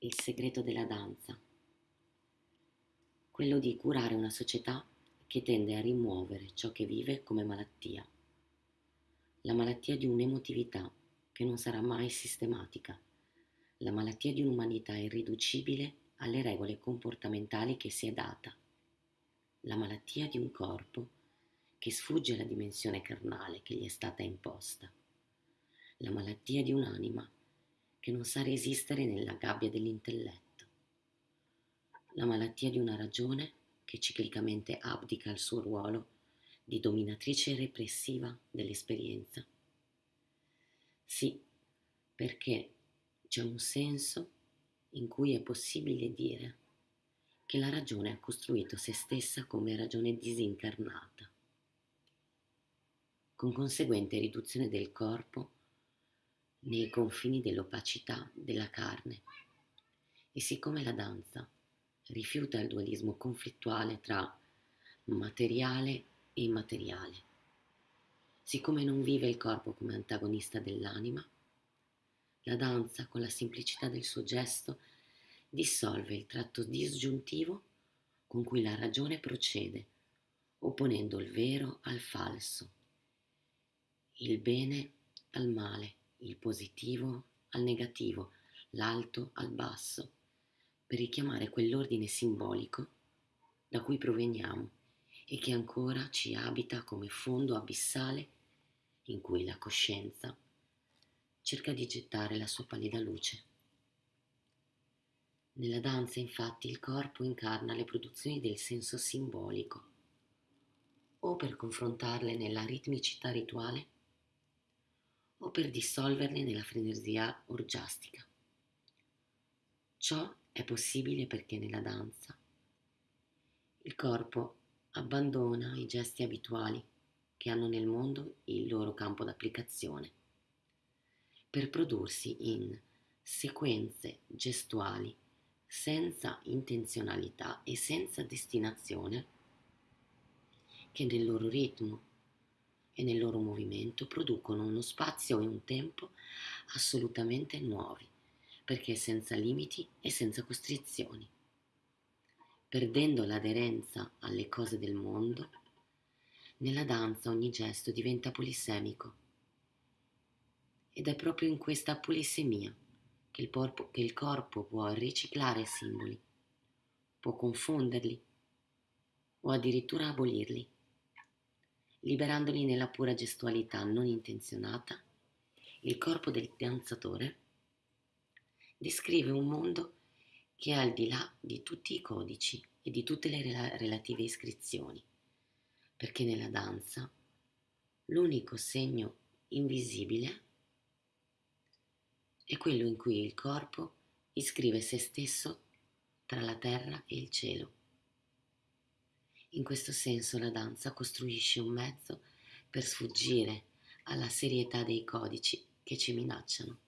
il segreto della danza, quello di curare una società che tende a rimuovere ciò che vive come malattia, la malattia di un'emotività che non sarà mai sistematica, la malattia di un'umanità irriducibile alle regole comportamentali che si è data, la malattia di un corpo che sfugge alla dimensione carnale che gli è stata imposta, la malattia di un'anima che non sa resistere nella gabbia dell'intelletto, la malattia di una ragione che ciclicamente abdica il suo ruolo di dominatrice repressiva dell'esperienza. Sì, perché c'è un senso in cui è possibile dire che la ragione ha costruito se stessa come ragione disincarnata, con conseguente riduzione del corpo nei confini dell'opacità della carne. E siccome la danza rifiuta il dualismo conflittuale tra materiale e immateriale, siccome non vive il corpo come antagonista dell'anima, la danza, con la semplicità del suo gesto, dissolve il tratto disgiuntivo con cui la ragione procede, opponendo il vero al falso, il bene al male il positivo al negativo, l'alto al basso, per richiamare quell'ordine simbolico da cui proveniamo e che ancora ci abita come fondo abissale in cui la coscienza cerca di gettare la sua pallida luce. Nella danza infatti il corpo incarna le produzioni del senso simbolico, o per confrontarle nella ritmicità rituale, o per dissolverle nella frenesia orgiastica. Ciò è possibile perché nella danza il corpo abbandona i gesti abituali che hanno nel mondo il loro campo d'applicazione per prodursi in sequenze gestuali senza intenzionalità e senza destinazione che nel loro ritmo e nel loro movimento producono uno spazio e un tempo assolutamente nuovi, perché senza limiti e senza costrizioni. Perdendo l'aderenza alle cose del mondo, nella danza ogni gesto diventa polisemico. Ed è proprio in questa polisemia che il, porpo, che il corpo può riciclare simboli, può confonderli o addirittura abolirli liberandoli nella pura gestualità non intenzionata, il corpo del danzatore descrive un mondo che è al di là di tutti i codici e di tutte le relative iscrizioni, perché nella danza l'unico segno invisibile è quello in cui il corpo iscrive se stesso tra la terra e il cielo. In questo senso la danza costruisce un mezzo per sfuggire alla serietà dei codici che ci minacciano.